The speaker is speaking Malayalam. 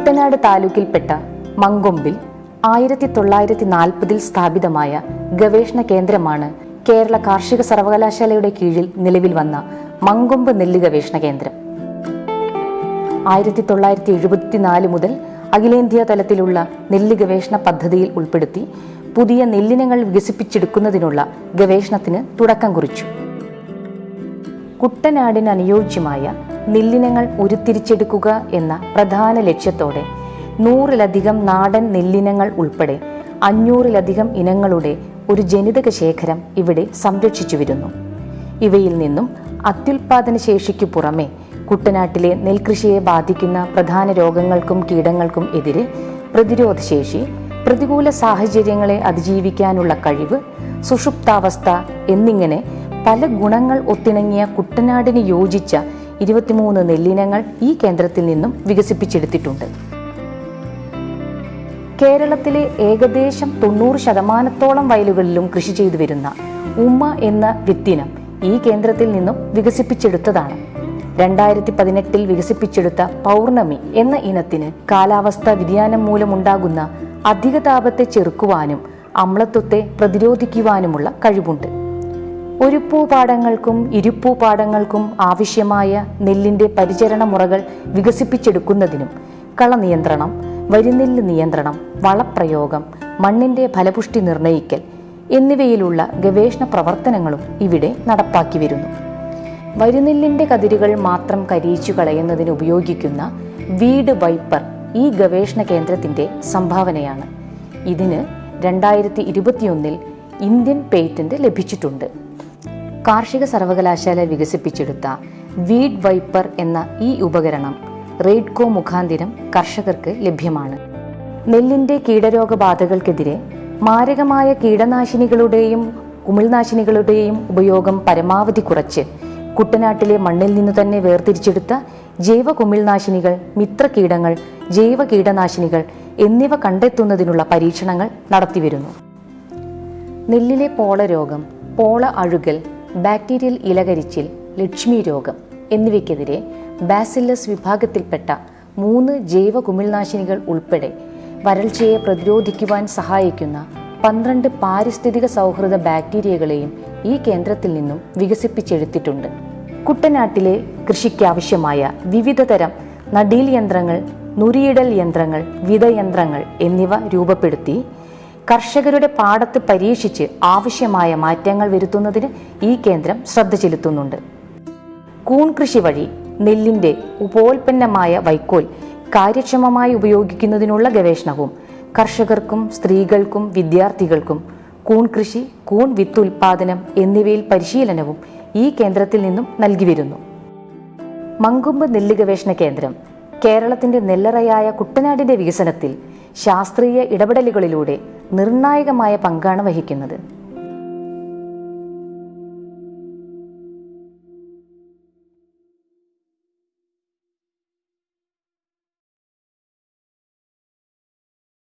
കുട്ടനാട് താലൂക്കിൽപ്പെട്ട മങ്കൊമ്പിൽ ആയിരത്തി തൊള്ളായിരത്തി നാൽപ്പതിൽ സ്ഥാപിതമായ ഗവേഷണ കേന്ദ്രമാണ് കേരള കാർഷിക സർവകലാശാലയുടെ കീഴിൽ നിലവിൽ വന്ന മങ്കൊമ്പ് നെല്ല് ഗവേഷണ കേന്ദ്രം. ആയിരത്തി തൊള്ളായിരത്തി എഴുപത്തിനാല് മുതൽ അഖിലേന്ത്യാ തലത്തിലുള്ള നെല്ല് ഗവേഷണ പദ്ധതിയിൽ ഉൾപ്പെടുത്തി പുതിയ നെല്ലിനങ്ങൾ വികസിപ്പിച്ചെടുക്കുന്നതിനുള്ള ഗവേഷണത്തിന് തുടക്കം കുറിച്ചു. കുട്ടനാടിന് അനുയോജ്യമായ നെല്ലിനങ്ങൾ ഉരുത്തിരിച്ചെടുക്കുക എന്ന പ്രധാന ലക്ഷ്യത്തോടെ നൂറിലധികം നാടൻ നെല്ലിനങ്ങൾ ഉൾപ്പെടെ അഞ്ഞൂറിലധികം ഇനങ്ങളുടെ ഒരു ജനിതക ശേഖരം ഇവിടെ സംരക്ഷിച്ചു വരുന്നു. ഇവയിൽ നിന്നും അത്യുൽപാദന ശേഷിക്കു പുറമെ കുട്ടനാട്ടിലെ നെൽകൃഷിയെ ബാധിക്കുന്ന പ്രധാന രോഗങ്ങൾക്കും കീടങ്ങൾക്കും എതിരെ പ്രതിരോധശേഷി പ്രതികൂല സാഹചര്യങ്ങളെ അതിജീവിക്കാനുള്ള കഴിവ് സുഷുപ്താവസ്ഥ എന്നിങ്ങനെ പല ഗുണങ്ങൾ ഒത്തിണങ്ങിയ കുട്ടനാടിന് യോജിച്ച ഇരുപത്തിമൂന്ന് നെല്ലിനങ്ങൾ ഈ കേന്ദ്രത്തിൽ നിന്നും വികസിപ്പിച്ചെടുത്തിട്ടുണ്ട്. കേരളത്തിലെ ഏകദേശം തൊണ്ണൂറ് ശതമാനത്തോളം വയലുകളിലും കൃഷി ചെയ്തു വരുന്ന ഉമ്മ എന്ന വിത്തിനം ഈ കേന്ദ്രത്തിൽ നിന്നും വികസിപ്പിച്ചെടുത്തതാണ്. രണ്ടായിരത്തി പതിനെട്ടിൽ വികസിപ്പിച്ചെടുത്ത പൗർണമി എന്ന ഇനത്തിന് കാലാവസ്ഥാ വ്യതിയാനം മൂലമുണ്ടാകുന്ന അധിക താപത്തെ ചെറുക്കുവാനും അമ്ലത്വത്തെ പ്രതിരോധിക്കുവാനുമുള്ള കഴിവുണ്ട്. ഒരുപ്പൂപാടങ്ങൾക്കും ഇരുപ്പൂപാടങ്ങൾക്കും ആവശ്യമായ നെല്ലിന്റെ പരിചരണ മുറകൾ വികസിപ്പിച്ചെടുക്കുന്നതിനും കളനിയന്ത്രണം വരിനെല്ല് നിയന്ത്രണം വളപ്രയോഗം മണ്ണിന്റെ ഫലപുഷ്ടി നിർണയിക്കൽ എന്നിവയിലുള്ള ഗവേഷണ പ്രവർത്തനങ്ങളും ഇവിടെ നടപ്പാക്കി വരുന്നു. വരിനെല്ലിന്റെ കതിരുകൾ മാത്രം കരിയിച്ചു കളയുന്നതിന് ഉപയോഗിക്കുന്ന വീട് വൈപ്പർ ഈ ഗവേഷണ കേന്ദ്രത്തിന്റെ സംഭാവനയാണ്. ഇതിന് രണ്ടായിരത്തി ഇരുപത്തിയൊന്നിൽ ഇന്ത്യൻ പേറ്റന്റ് ലഭിച്ചിട്ടുണ്ട്. കാർഷിക സർവകലാശാല വികസിപ്പിച്ചെടുത്ത വീഡ് വൈപ്പർ എന്ന ഈ ഉപകരണം റെയ്ഡ്കോ മുഖാന്തിരം കർഷകർക്ക് ലഭ്യമാണ്. നെല്ലിന്റെ കീടരോഗബാധകൾക്കെതിരെ മാരകമായ കീടനാശിനികളുടെയും കുമിൾനാശിനികളുടെയും ഉപയോഗം പരമാവധി കുറച്ച് കുട്ടനാട്ടിലെ മണ്ണിൽ നിന്ന് തന്നെ വേർതിരിച്ചെടുത്ത ജൈവ കുമിൾനാശിനികൾ മിത്ര കീടങ്ങൾ ജൈവ കീടനാശിനികൾ എന്നിവ കണ്ടെത്തുന്നതിനുള്ള പരീക്ഷണങ്ങൾ നടത്തിവരുന്നു. നെല്ലിലെ പോള രോഗം പോള അഴുകൽ ബാക്ടീരിയൽ ഇലകരിച്ചിൽ ലക്ഷ്മി രോഗം എന്നിവയ്ക്കെതിരെ ബാസില്ലസ് വിഭാഗത്തിൽപ്പെട്ട മൂന്ന് ജൈവ കുമിൾനാശിനികൾ ഉൾപ്പെടെ വരൾച്ചയെ പ്രതിരോധിക്കുവാൻ സഹായിക്കുന്ന പന്ത്രണ്ട് പാരിസ്ഥിതിക സൗഹൃദ ബാക്ടീരിയകളെയും ഈ കേന്ദ്രത്തിൽ നിന്നും വികസിപ്പിച്ചെടുത്തിട്ടുണ്ട്. കുട്ടനാട്ടിലെ കൃഷിക്കാവശ്യമായ വിവിധതരം നടീൽ യന്ത്രങ്ങൾ നുരിയിടൽ യന്ത്രങ്ങൾ വിതയന്ത്രങ്ങൾ എന്നിവ രൂപപ്പെടുത്തി കർഷകരുടെ പാടത്ത് പരീക്ഷിച്ച് ആവശ്യമായ മാറ്റങ്ങൾ വരുത്തുന്നതിന് ഈ കേന്ദ്രം ശ്രദ്ധ ചെലുത്തുന്നുണ്ട്. കൂൺ കൃഷി വഴി നെല്ലിന്റെ ഉപോൽപ്പന്നമായ വൈക്കോൽ കാര്യക്ഷമമായി ഉപയോഗിക്കുന്നതിനുള്ള ഗവേഷണവും കർഷകർക്കും സ്ത്രീകൾക്കും വിദ്യാർത്ഥികൾക്കും കൂൺ കൃഷി കൂൺ വിത്ത് ഉൽപാദനം എന്നിവയിൽ പരിശീലനവും ഈ കേന്ദ്രത്തിൽ നിന്നും നൽകി വരുന്നു. മങ്കുമ്പ് നെല്ല് ഗവേഷണ കേന്ദ്രം കേരളത്തിന്റെ നെല്ലറയായ കുട്ടനാടിന്റെ വികസനത്തിൽ ശാസ്ത്രീയ ഇടപെടലുകളിലൂടെ നിർണായകമായ പങ്കാണ് വഹിക്കുന്നത്.